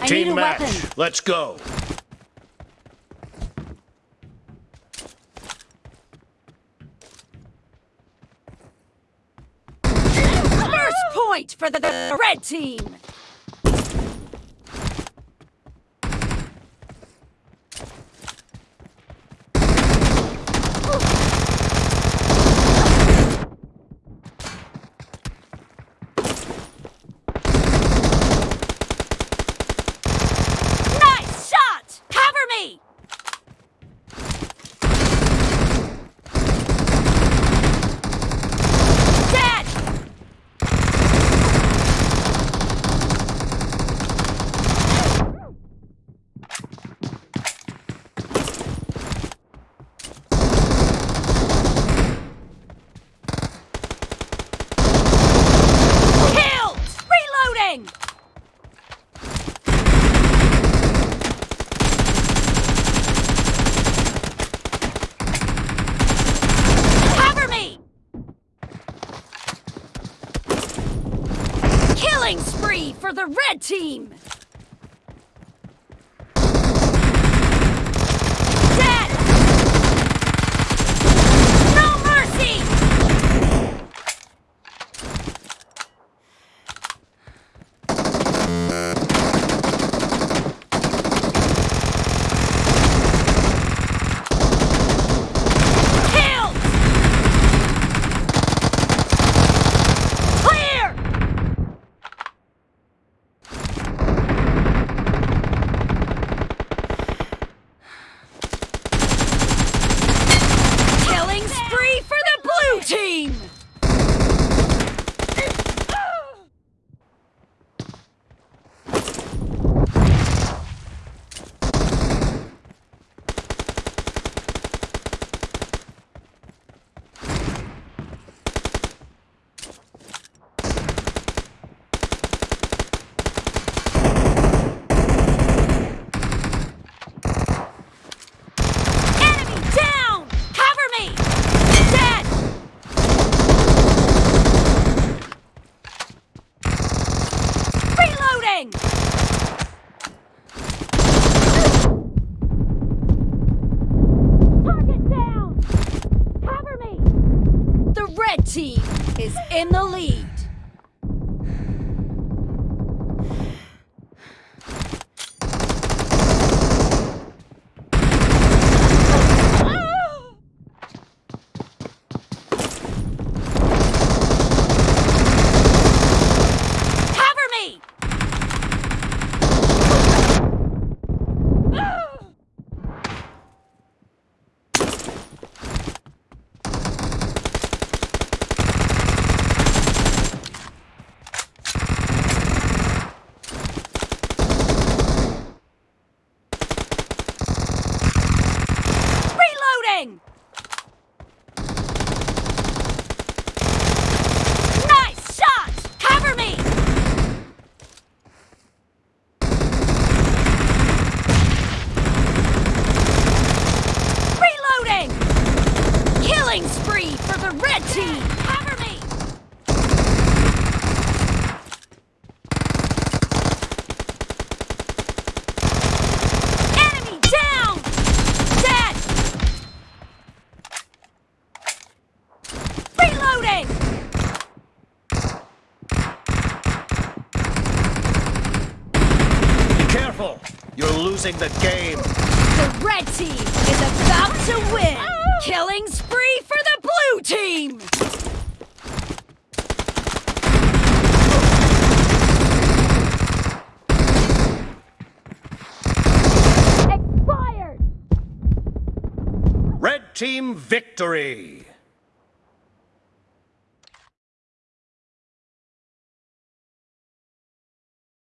I Team match. weapon. Let's go. First point for the, the red team. Nice shot! Cover me! Dead! Killed! Reloading! Cover me! Killing spree for the red team! For the red team! Cover me! Enemy down! Dead! Reloading! Be careful. You're losing the game. The red team is about to win! Oh. Killing spree for the blue team! Expired! Red team victory.